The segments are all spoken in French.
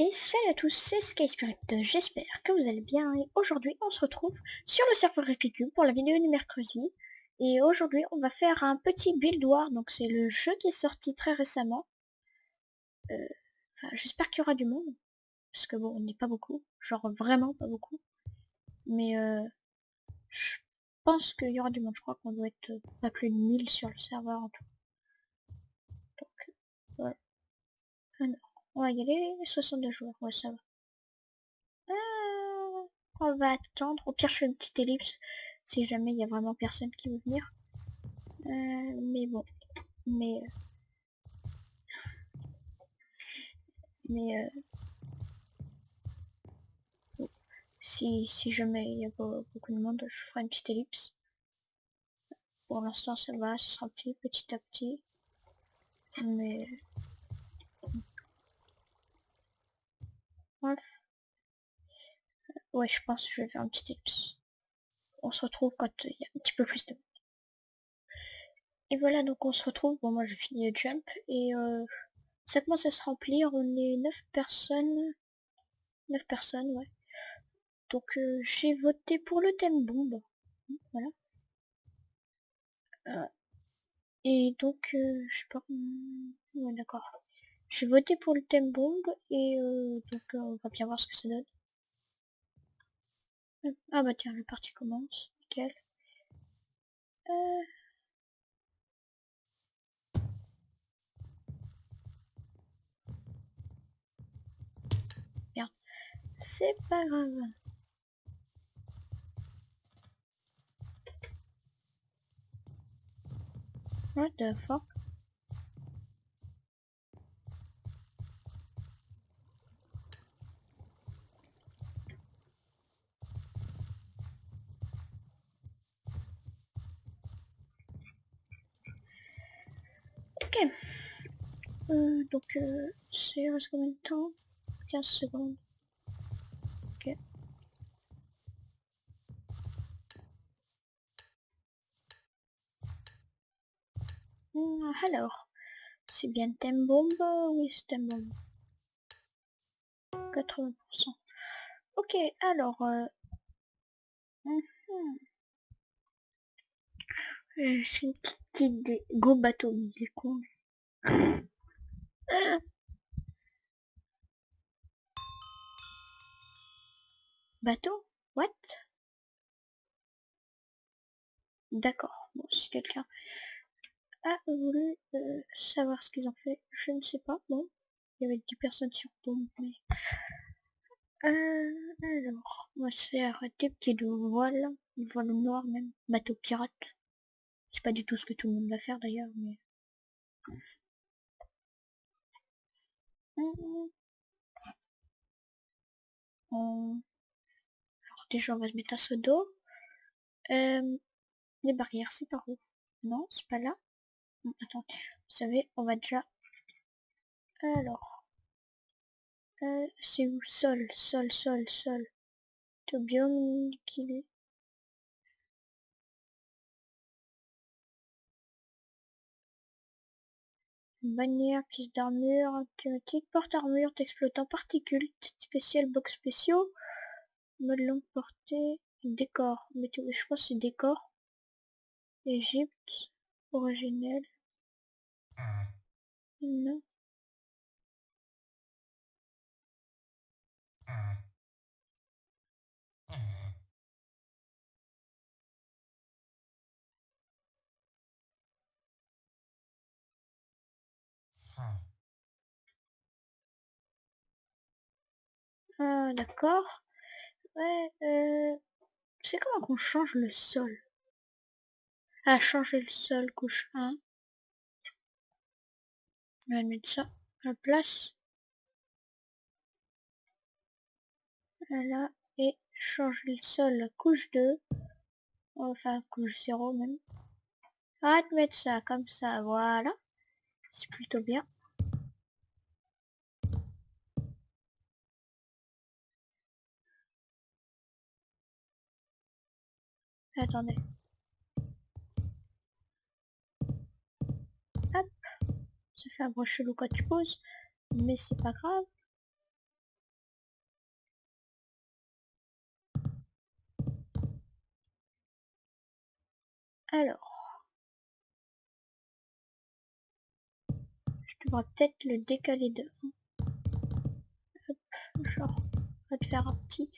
Et salut à tous, c'est Sky Spirit, j'espère que vous allez bien. Et aujourd'hui on se retrouve sur le serveur FAQ pour la vidéo du mercredi. Et aujourd'hui on va faire un petit build war, donc c'est le jeu qui est sorti très récemment. Euh, j'espère qu'il y aura du monde, parce que bon on n'est pas beaucoup, genre vraiment pas beaucoup, mais euh, je pense qu'il y aura du monde, je crois qu'on doit être pas plus de 1000 sur le serveur en tout. Donc voilà. On va y aller, 62 joueurs, ouais ça va. Euh, on va attendre, au pire je fais une petite ellipse, si jamais il y a vraiment personne qui veut venir. Euh, mais bon, mais... Mais... Euh, si, si jamais il y a beaucoup de monde, je ferai une petite ellipse. Pour l'instant ça va, ça sera petit, petit à petit. Mais Ouais, je pense que je vais faire un petit tips. On se retrouve quand il y a un petit peu plus de Et voilà, donc on se retrouve. Bon, moi je finis le jump et euh, ça commence à se remplir. On est 9 personnes. 9 personnes, ouais. Donc euh, j'ai voté pour le thème bombe. Voilà. Euh, et donc, euh, je sais pas... Ouais, d'accord. J'ai voté pour le thème bombe et euh, donc euh, on va bien voir ce que ça donne. Ah bah tiens, la partie commence, nickel. Euh... Bien, c'est pas grave. What the fuck? Ok. Euh, donc, euh, c'est reste combien de temps 15 secondes. Ok. Hmm, alors, c'est bien thème bombe Oui, c'est thème bombe. 80%. Ok, alors... Euh... Mm -hmm. C'est une petite idée. Go bateau, il est con. Bateau? What? D'accord. Bon, si quelqu'un a voulu euh, savoir ce qu'ils ont fait, je ne sais pas. Bon, il y avait 10 personnes sur bombe, mais... Euh, alors, on va se faire des petits voiles, voile noir même, bateau pirate. C'est pas du tout ce que tout le monde va faire d'ailleurs, mais... Alors déjà on va se mettre à ce dos. Les barrières c'est par où? Non, c'est pas là. attends, vous savez, on va déjà... Alors... Euh, c'est où? Sol, sol, sol, sol. Tout bien qu'il est? Bannière, pièce d'armure, thématique, porte-armure, exploitant particules, spécial, box spéciaux, mode longue portée, décor, mais je crois c'est décor, Égypte, originel, non. Ah, d'accord. Ouais, euh... C'est comment qu'on change le sol? Ah, changer le sol, couche 1. On va mettre ça à la place. Voilà, et changer le sol, couche 2. Enfin, couche 0 même. Arrête de mettre ça comme ça, voilà. C'est plutôt bien. Attendez. Hop. Ça fait un bruit chelou quand tu poses. Mais c'est pas grave. Alors. Je devrais peut-être le décaler de... Hop, genre, on va te faire un petit,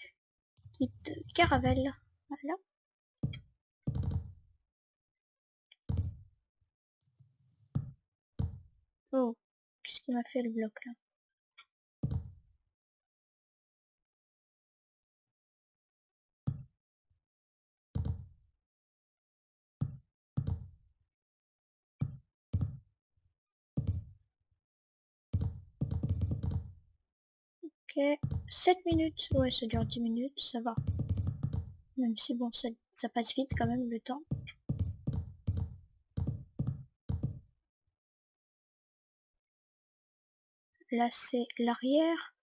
petite caravelle. Voilà. Oh, qu'est-ce qu'il m'a fait le bloc là? Ok, 7 minutes, ouais ça dure 10 minutes, ça va. Même si bon, ça, ça passe vite quand même le temps. Là c'est l'arrière.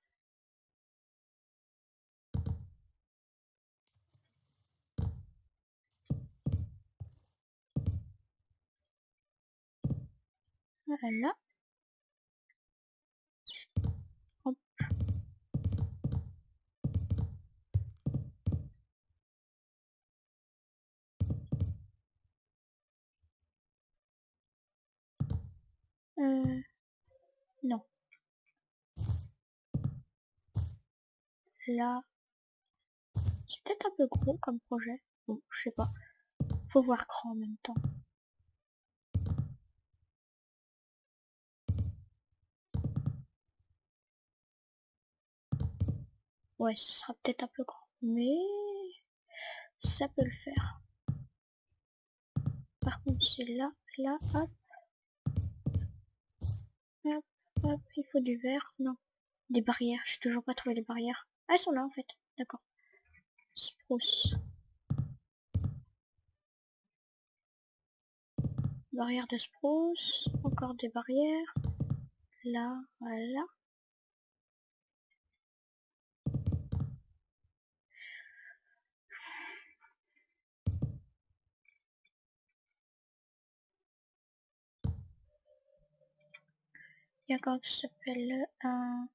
Voilà. Euh, non. Là, c'est peut-être un peu gros comme projet. Bon, je sais pas. Faut voir grand en même temps. Ouais, ce sera peut-être un peu grand. Mais ça peut le faire. Par contre, c'est là, là, hop. Hop, hop, il faut du verre. Non. Des barrières. J'ai toujours pas trouvé les barrières. Ah, elles sont là en fait. D'accord. Spruce. Barrière de spruce. Encore des barrières. Là, voilà. Il y a quoi qui s'appelle un...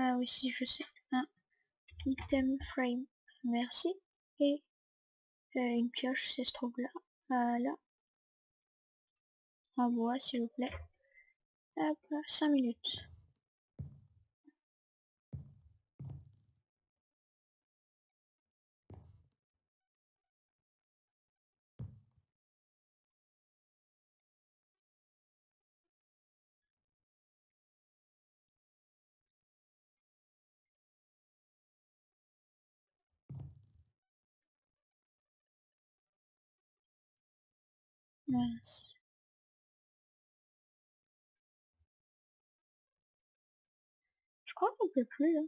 Ah oui, si, je sais. Un item frame. Merci. Et euh, une pioche, c'est ce trouve-là. Voilà. En bois, s'il vous plaît. Hop, 5 minutes. Je crois qu'on peut plus là.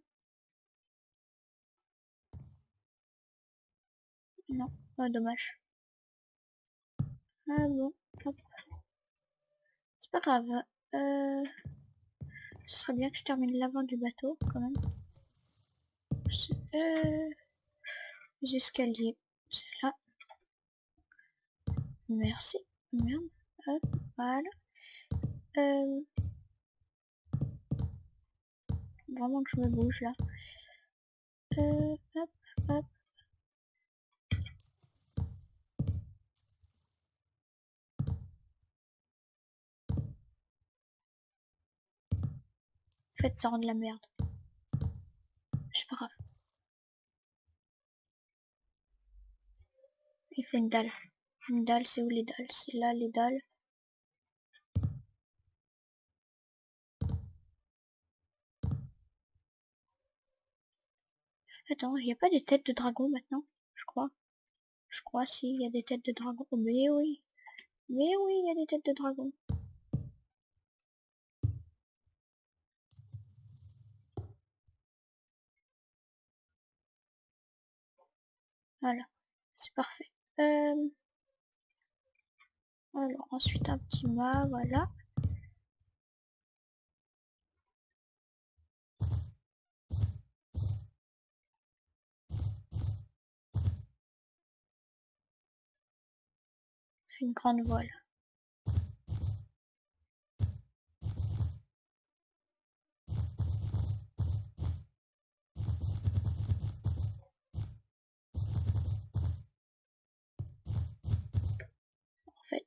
Non, pas dommage. Ah bon, C'est pas grave. Euh... Ce serait bien que je termine l'avant du bateau quand même. Euh... Les escaliers, c'est là. Merci. Merde. Hop, voilà. Euh... Vraiment que je me bouge là. Euh, hop, hop. En fait, ça rend de la merde. C'est pas grave. Il faut une dalle. Une dalle, c'est où les dalles? C'est là les dalles. Attends, il n'y a pas des têtes de dragon maintenant? Je crois. Je crois si, il y a des têtes de dragon. Oh, mais oui. Mais oui, il y a des têtes de dragon. Voilà. C'est parfait. Euh... Alors ensuite un petit mât, voilà. une grande voile.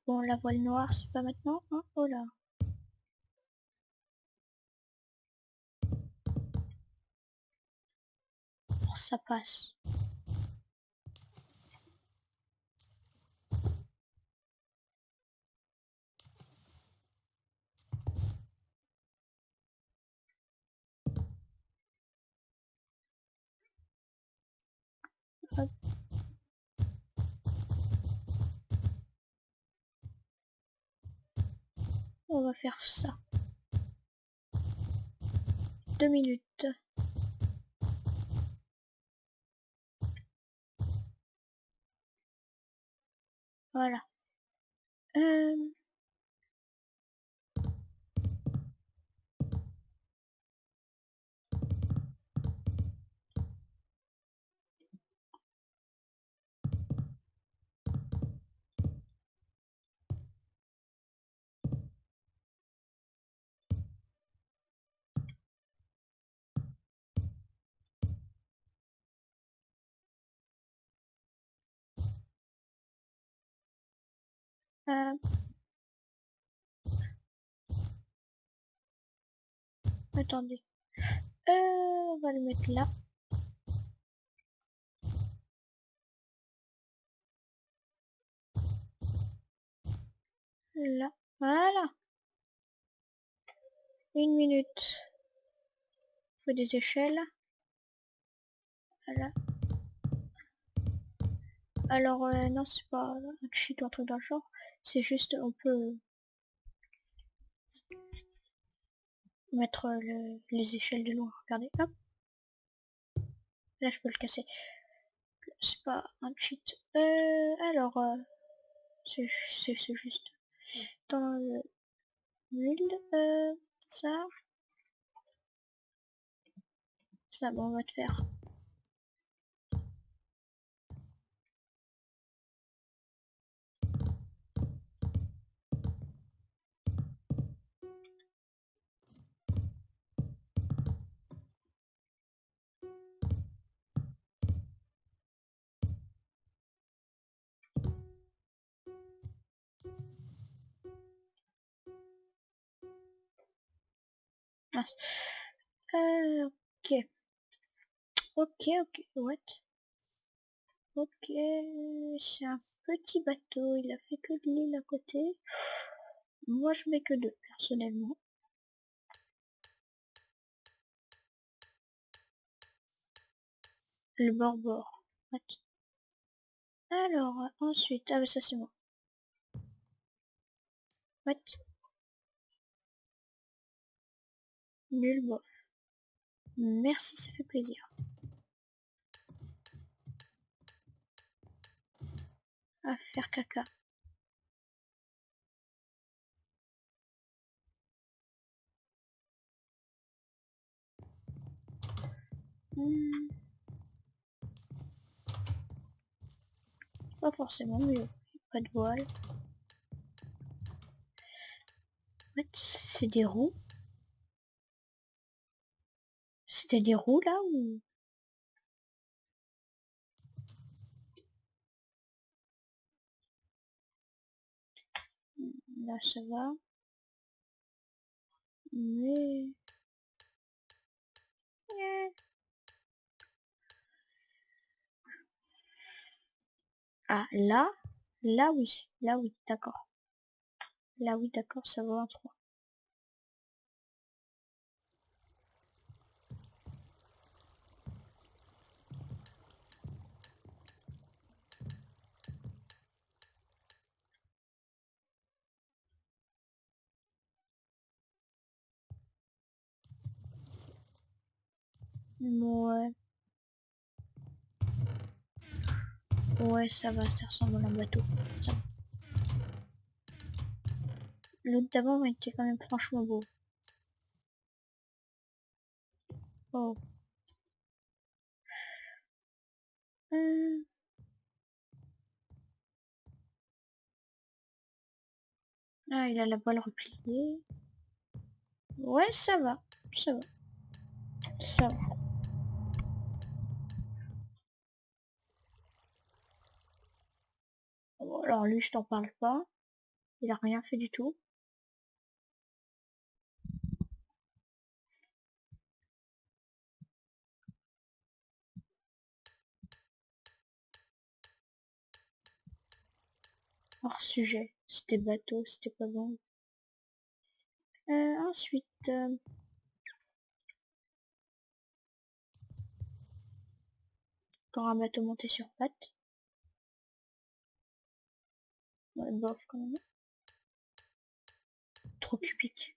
Bon, la voile noire, c'est pas maintenant. Hein oh là. Oh, ça passe. On va faire ça. Deux minutes. Voilà. Euh... Euh... Attendez. Euh, on va le mettre là. Là. Voilà. Une minute. Faut des échelles. Voilà. Alors, euh, non, c'est pas un cheat ou un truc dans le genre. C'est juste, on peut mettre le, les échelles de loin. Regardez, hop. Là, je peux le casser. C'est pas un cheat. Euh, alors, euh, c'est juste dans le build, euh, ça. Ça, bon, on va te faire Euh, ok. Ok, ok, what? Ok, c'est un petit bateau, il a fait que de l'île à côté. Moi je mets que deux, personnellement. Le bord-bord. Alors, ensuite, ah ça c'est moi. What? Nul bof. Merci, ça fait plaisir. À faire caca. Hmm. Pas forcément mieux. Pas de voile. C'est des roues. C'était des roues là ou? Là ça va. Mais... Ah là, là oui, là oui, d'accord. Là oui, d'accord, ça va en 3. Ouais. Ouais, ça va, ça ressemble à un bateau. L'autre d'avant était quand même franchement beau. Oh. Euh. Ah, il a la voile repliée. Ouais, ça va, ça va. Ça va. Alors lui, je t'en parle pas. Il a rien fait du tout. Hors sujet. C'était bateau, c'était pas bon. Euh, ensuite... Euh... Un bateau monté sur pattes. Trop cubique.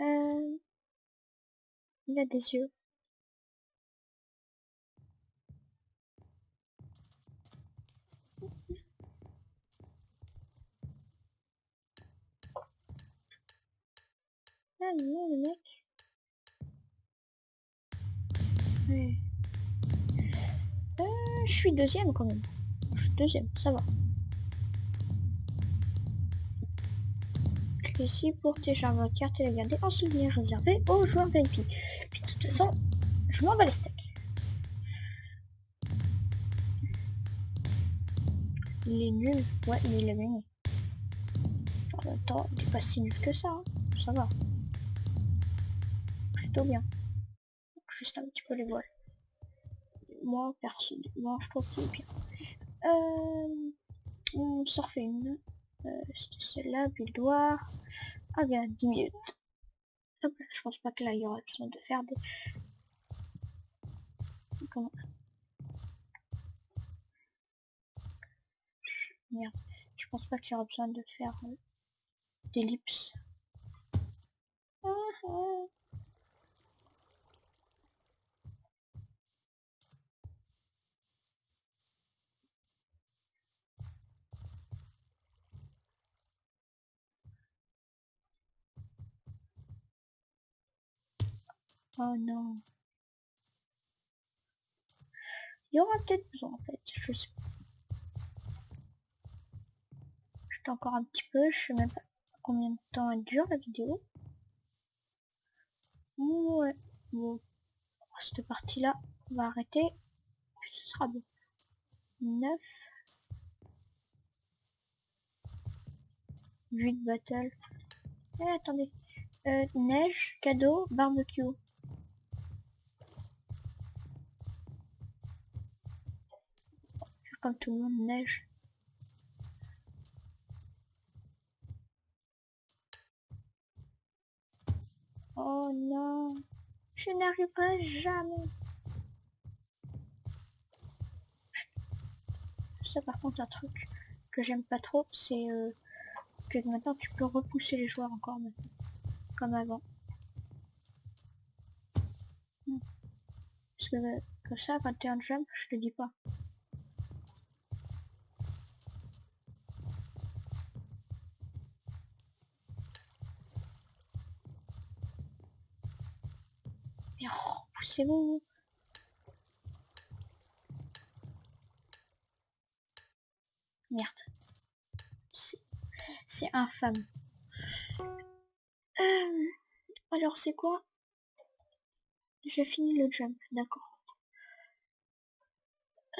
euh... Il a des yeux. Ah non, le mec. Suis deuxième quand même. Deuxième, ça va. Ici pour télécharger votre carte et la garder en souvenir réservé aux joueurs VIP. Puis de toute façon, je m'en bats les steaks. Il est nul, ouais, mais il a gagné. Il est pas si nul que ça, hein. ça va. Plutôt bien. Juste un petit peu les voiles moi perso moi je trouve qu'il est bien. Euh, on une euh, c'était celle-là buildoir ah bien 10 minutes. Je pense pas que là il y aura besoin de faire des comment merde je pense pas qu'il y aura besoin de faire euh, d'ellipse. Ah, ah. Oh non. Il y aura peut-être besoin en fait, je sais pas. J'étais encore un petit peu, je sais même pas combien de temps elle dure la vidéo. Ouais, bon. Cette partie là, on va arrêter. Ce sera bon. 9. 8 battle. Eh attendez. Euh, neige, cadeau, barbecue. Comme tout le monde neige. Oh non, je n'arriverai jamais. Ça par contre un truc que j'aime pas trop, c'est euh, que maintenant tu peux repousser les joueurs encore maintenant, comme avant. Hmm. Parce que comme ça, quand t'es en jump, je te dis pas. Bon. Merde. C'est infâme. Euh, alors c'est quoi? J'ai fini le jump, d'accord.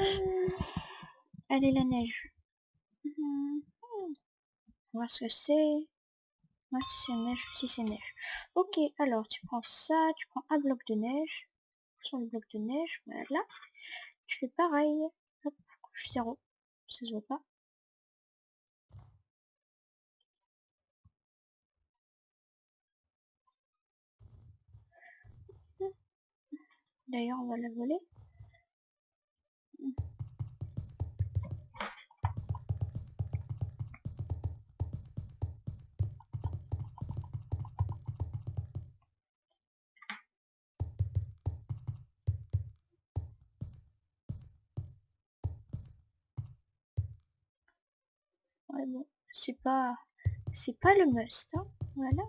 Euh, allez la neige. Voir ce que c'est. Moi si c'est neige, si c'est neige. Ok, alors tu prends ça, tu prends un bloc de neige sur le bloc de neige, voilà. Je fais pareil. Hop, couche 0. Ça se voit pas. D'ailleurs, on va la voler. C'est pas c'est pas le must hein. voilà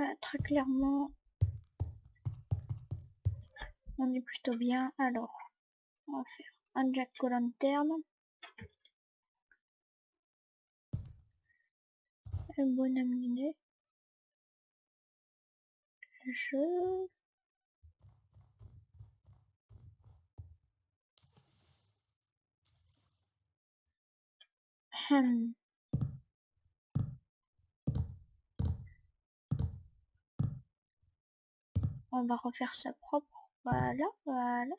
ah, très clairement on est plutôt bien alors on va faire un jack lanterne un bon aminé. Je... Hum. On va refaire ça propre. Voilà, voilà.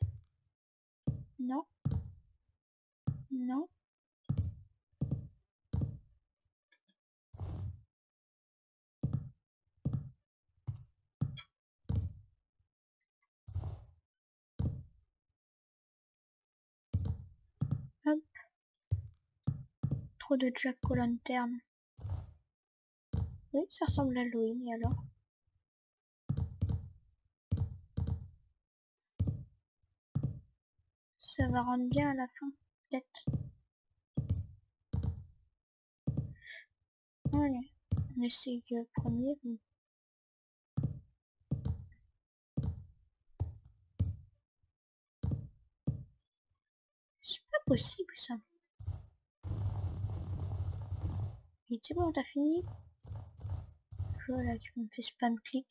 Non. Non. De jack aux lanternes. Oui, ça ressemble à Halloween, alors? Ça va rendre bien à la fin, peut-être? Allez, on essaye le premier. C'est pas possible ça. Et c'est bon, t'as fini? Voilà, tu me fais spam clic.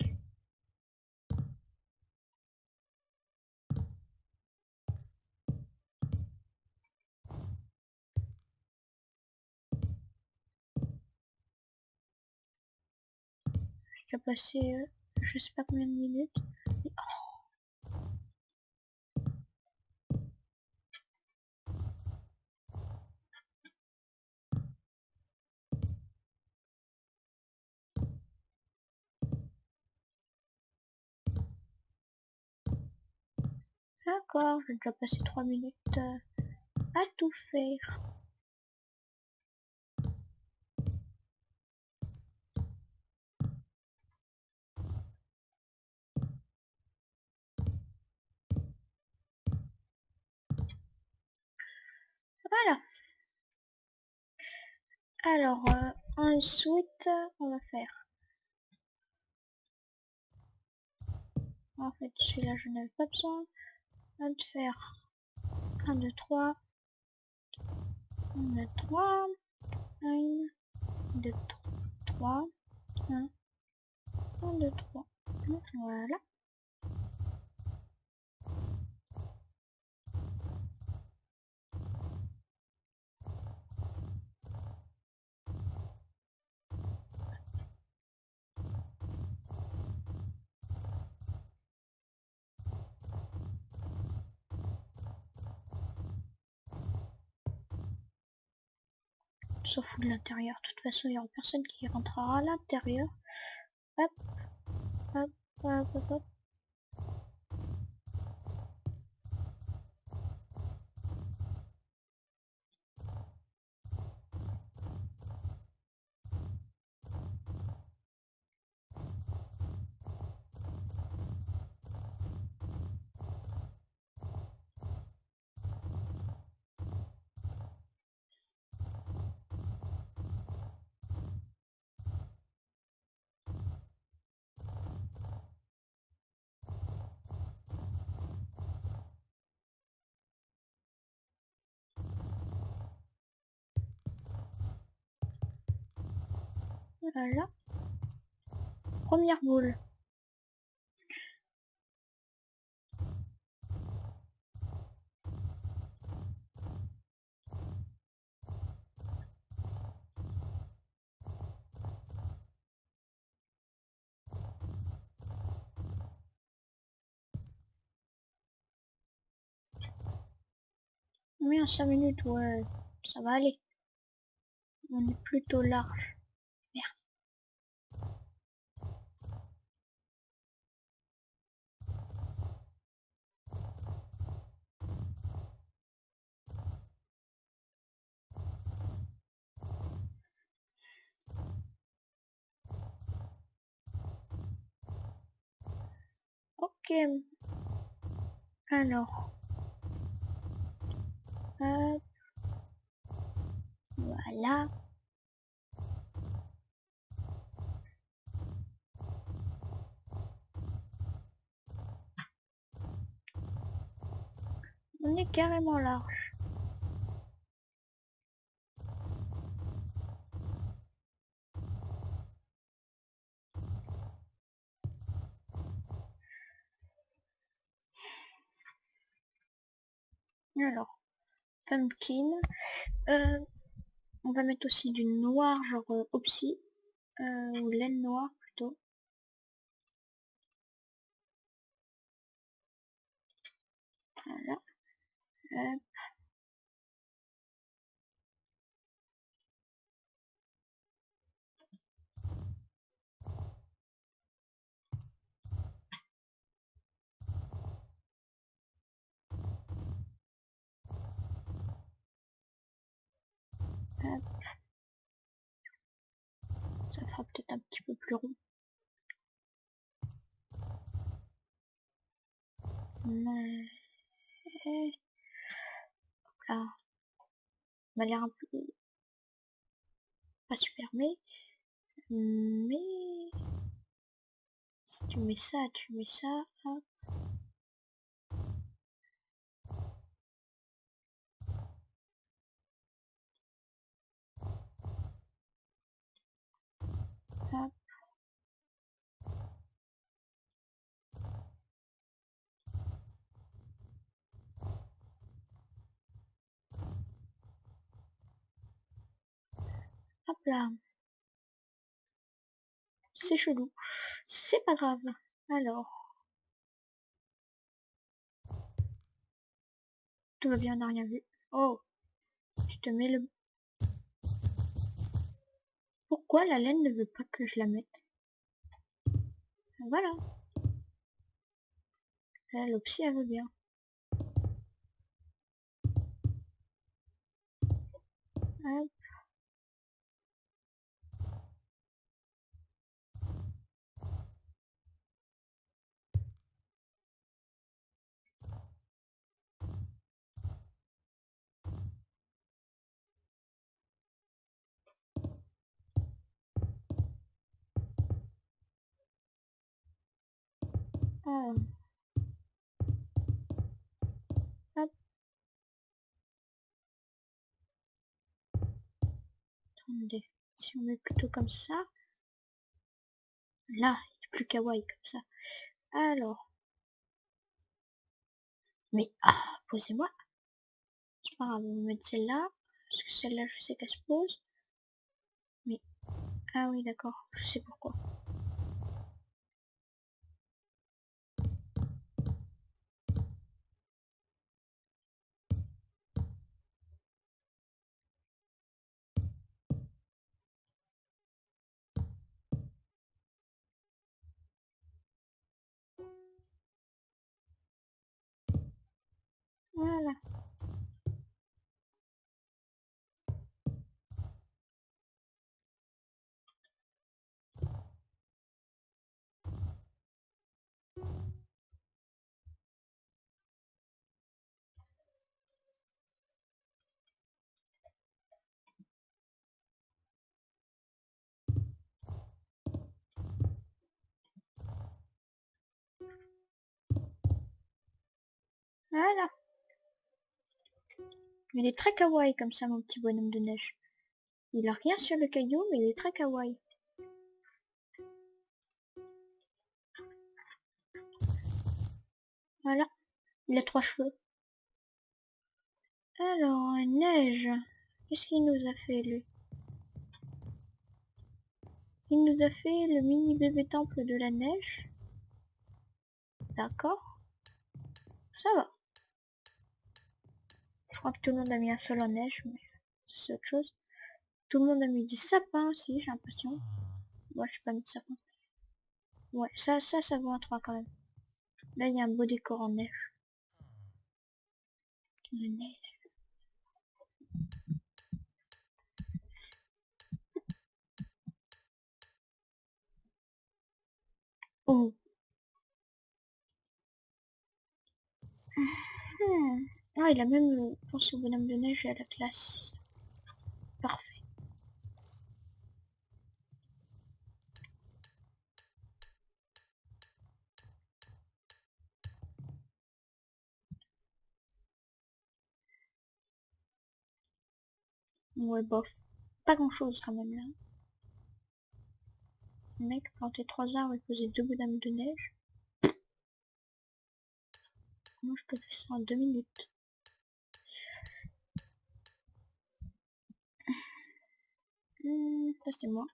J'ai passé euh, je sais pas combien de minutes. Et... Oh. D'accord, j'ai déjà passé 3 minutes euh, à tout faire. Voilà. Alors, euh, ensuite, on va faire. En fait, celui-là, je n'avais pas besoin. Va faire 1, 2, 3. 1, 2, 3. 1, 2, 3. 1, 1, 2, 3. Voilà. S'en fout de l'intérieur. De toute façon, il n'y aura personne qui rentrera à l'intérieur. Voilà. Première boule. Oui, en 5 minutes, ouais, ça va aller. On est plutôt large. Alors. Hop. Voilà. On est carrément large. Alors, Euh, on va mettre aussi du noir, genre euh, opsi. Euh, ou laine noire plutôt. Voilà. Hop. Ça fera peut-être un petit peu plus rond. Mais... Là. On a l'air un peu... Pas super, mais... Mais... Si tu mets ça, tu mets ça. Hop. Hop là. C'est chelou. C'est pas grave. Alors. Tout va bien, on n'a rien vu. Oh. Je te mets le... Pourquoi la laine ne veut pas que je la mette? Voilà. Là, l'opsie, elle veut bien. Hop. Attendez, si on met plutôt comme ça. Là, il est plus kawaii comme ça. Alors. Mais, ah, posez-moi. C'est pas grave, on va mettre celle-là. Parce que celle-là, je sais qu'elle se pose. Mais, ah oui, d'accord, je sais pourquoi. Voilà. Voilà. Il est très kawaii comme ça, mon petit bonhomme de neige. Il a rien sur le caillou, mais il est très kawaii. Voilà. Il a trois cheveux. Alors, neige. Qu'est-ce qu'il nous a fait, lui? Il nous a fait le mini bébé temple de la neige. D'accord. Ça va. Je crois que tout le monde a mis un sol en neige, mais c'est autre chose. Tout le monde a mis du sapin aussi, j'ai l'impression. Moi, je suis pas mis de sapin. Ouais, ça, ça, ça vaut un 3 quand même. Là, il y a un beau décor en neige. La neige. Oh. Hmm. Ah, il a même pensé au bonhomme de neige à la classe. Parfait. Ouais, bof. Pas grand chose quand même là. Mec plantait trois arbres et posait deux bonhommes de neige. Moi je peux faire ça en deux minutes? Hmm, ça c'est moi.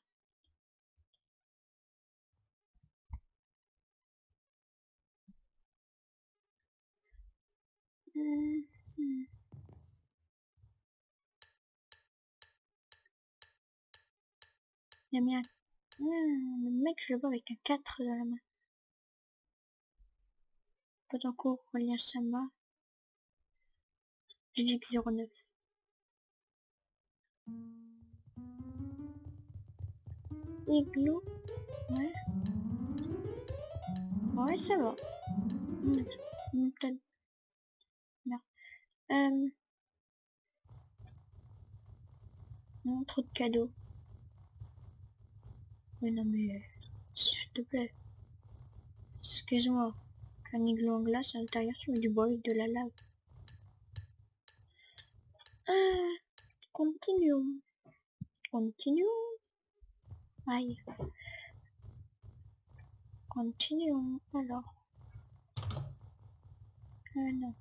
Il a mis un... Hmm, le mec, je le vois avec un 4 dans la main. Pas d'encours, Aurélien Sama. J'ai 09. Igloo? Ouais. Ouais, ça va. Hmm, hmm, peut-être. Merde. Euh... Non, trop de cadeaux. Mais non mais... S'il te plaît. Excuse-moi. Un igloo en glace à l'intérieur, tu mets du bois avec de la lave. Ah, continuons. Continuons. Aïe. Continuons alors. Ah non.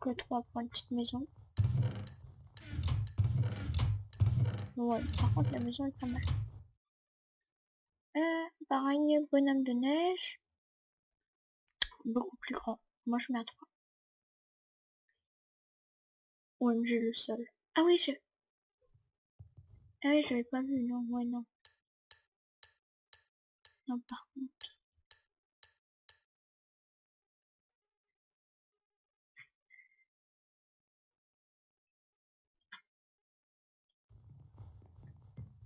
Que trois pour une petite maison. Ouais, par contre la maison est pas mal. Euh, pareil, bonhomme de neige. Beaucoup plus grand. Moi je mets à 3. OMG le sol. Ah oui, je... Ah oui, j'avais pas vu, non, ouais, non. Non, par contre.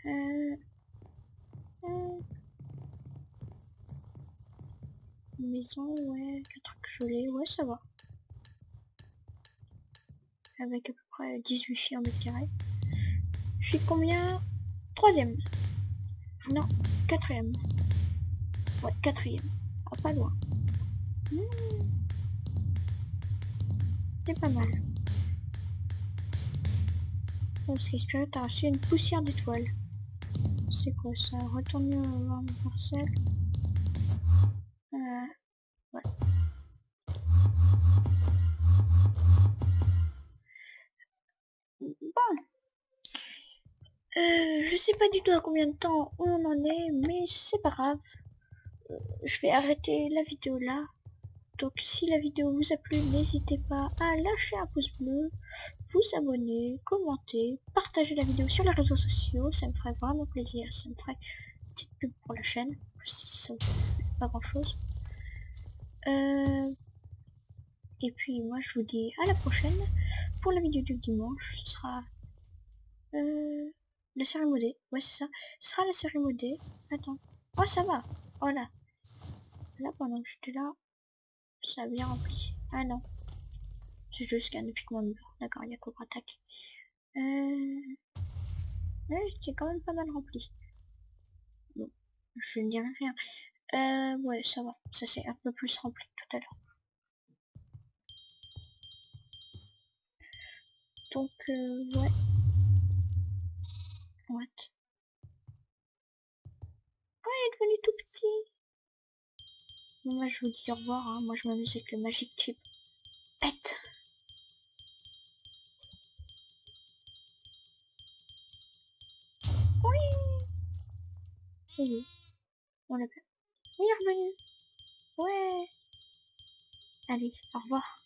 Euh... euh... Maison, ouais, 4 gelés, ouais, ça va. Avec à peu près 18 chiens mètres carrés. Suis combien? Troisième. Non, quatrième. Ouais, quatrième. Ah, pas loin. Mmh. C'est pas mal. Oh, ce t'as reçu une poussière d'étoiles. C'est quoi ça? Retourner voir une parcelle. Euh, Euh, je sais pas du tout à combien de temps on en est, mais c'est pas grave. Euh, je vais arrêter la vidéo là. Donc si la vidéo vous a plu, n'hésitez pas à lâcher un pouce bleu, vous abonner, commenter, partager la vidéo sur les réseaux sociaux, ça me ferait vraiment plaisir, ça me ferait une petite pub pour la chaîne, ça pas grand chose. Euh, et puis moi je vous dis à la prochaine pour la vidéo du dimanche, ce sera euh, la série modée, ouais c'est ça, ce sera la série modée, attends, oh ça va, voilà, là pendant que j'étais là, ça a bien rempli, ah non, c'est juste qu'un mon mur. D'accord, il y a Cobra Attack. Euh... Ouais, c'est quand même pas mal rempli. Bon, je ne dirai rien. Euh, ouais, ça va. Ça c'est un peu plus rempli tout à l'heure. Donc, euh, ouais. What il est devenu tout petit. moi, je vous dis au revoir. Hein. Moi, je m'amuse avec le Magic Chip. Pète Oui. On l'a est revenu. Ouais. Allez, au revoir.